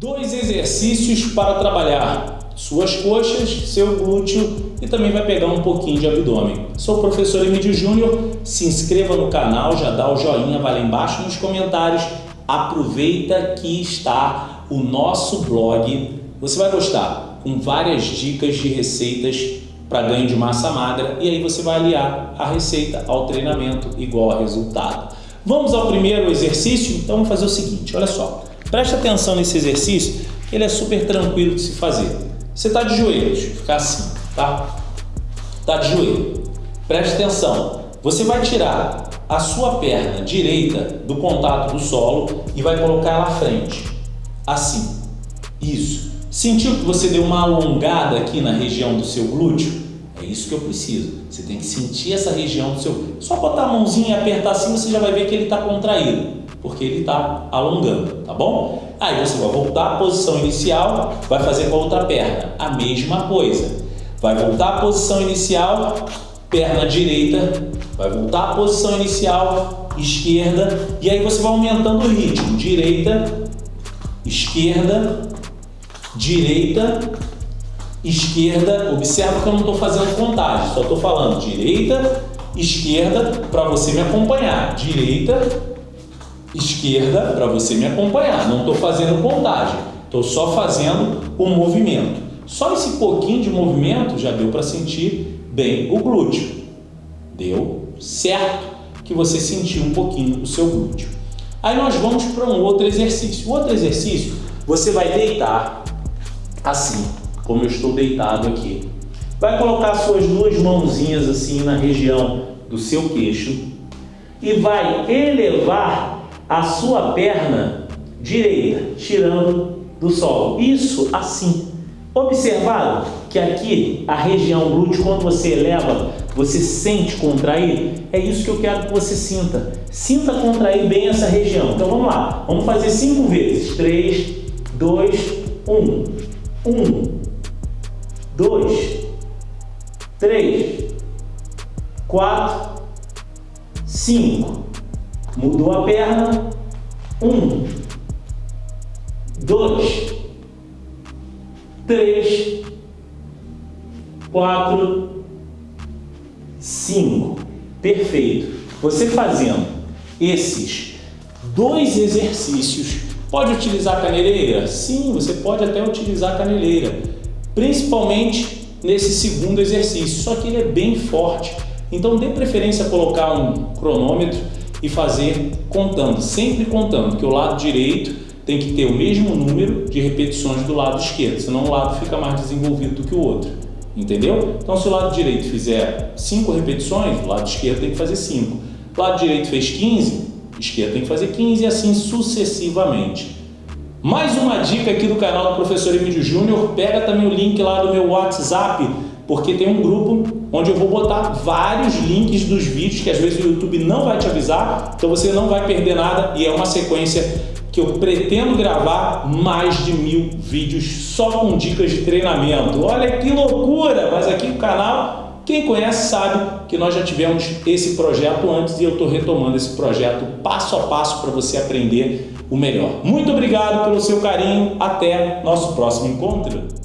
Dois exercícios para trabalhar suas coxas, seu glúteo e também vai pegar um pouquinho de abdômen. Sou o professor Emílio Júnior, se inscreva no canal, já dá o joinha, vai lá embaixo nos comentários. Aproveita que está o nosso blog, você vai gostar, com várias dicas de receitas para ganho de massa magra e aí você vai aliar a receita ao treinamento igual a resultado. Vamos ao primeiro exercício? Então vamos fazer o seguinte, olha só. Preste atenção nesse exercício, ele é super tranquilo de se fazer. Você está de joelhos, ficar assim, tá? Está de joelho. Preste atenção. Você vai tirar a sua perna direita do contato do solo e vai colocar ela à frente. Assim. Isso. Sentiu que você deu uma alongada aqui na região do seu glúteo? É isso que eu preciso. Você tem que sentir essa região do seu... Só botar a mãozinha e apertar assim, você já vai ver que ele está contraído porque ele está alongando, tá bom? Aí você vai voltar à posição inicial, vai fazer com a outra perna a mesma coisa. Vai voltar à posição inicial, perna direita, vai voltar à posição inicial, esquerda, e aí você vai aumentando o ritmo. Direita, esquerda, direita, esquerda. Observa que eu não estou fazendo contagem, só estou falando direita, esquerda, para você me acompanhar. Direita, esquerda para você me acompanhar. Não estou fazendo contagem, estou só fazendo o movimento. Só esse pouquinho de movimento já deu para sentir bem o glúteo. Deu certo que você sentiu um pouquinho o seu glúteo. Aí nós vamos para um outro exercício. O outro exercício, você vai deitar assim, como eu estou deitado aqui. Vai colocar suas duas mãozinhas assim na região do seu queixo e vai elevar a sua perna direita, tirando do solo. Isso assim. Observado que aqui a região glúteo, quando você eleva, você sente contrair? É isso que eu quero que você sinta. Sinta contrair bem essa região. Então vamos lá. Vamos fazer cinco vezes. Três, dois, um. Um, dois, três, quatro, cinco. Mudou a perna. Um, dois, três, quatro, cinco. Perfeito. Você fazendo esses dois exercícios, pode utilizar a caneleira? Sim, você pode até utilizar a caneleira, principalmente nesse segundo exercício, só que ele é bem forte. Então dê preferência a colocar um cronômetro e fazer contando, sempre contando, que o lado direito tem que ter o mesmo número de repetições do lado esquerdo, senão um lado fica mais desenvolvido do que o outro. Entendeu? Então, se o lado direito fizer 5 repetições, o lado esquerdo tem que fazer 5. O lado direito fez 15, o esquerdo tem que fazer 15 e assim sucessivamente. Mais uma dica aqui do canal do Professor Emílio Júnior, pega também o link lá do meu WhatsApp, porque tem um grupo onde eu vou botar vários links dos vídeos que às vezes o YouTube não vai te avisar, então você não vai perder nada e é uma sequência que eu pretendo gravar mais de mil vídeos só com dicas de treinamento. Olha que loucura! Mas aqui no canal, quem conhece sabe que nós já tivemos esse projeto antes e eu estou retomando esse projeto passo a passo para você aprender o melhor. Muito obrigado pelo seu carinho, até nosso próximo encontro.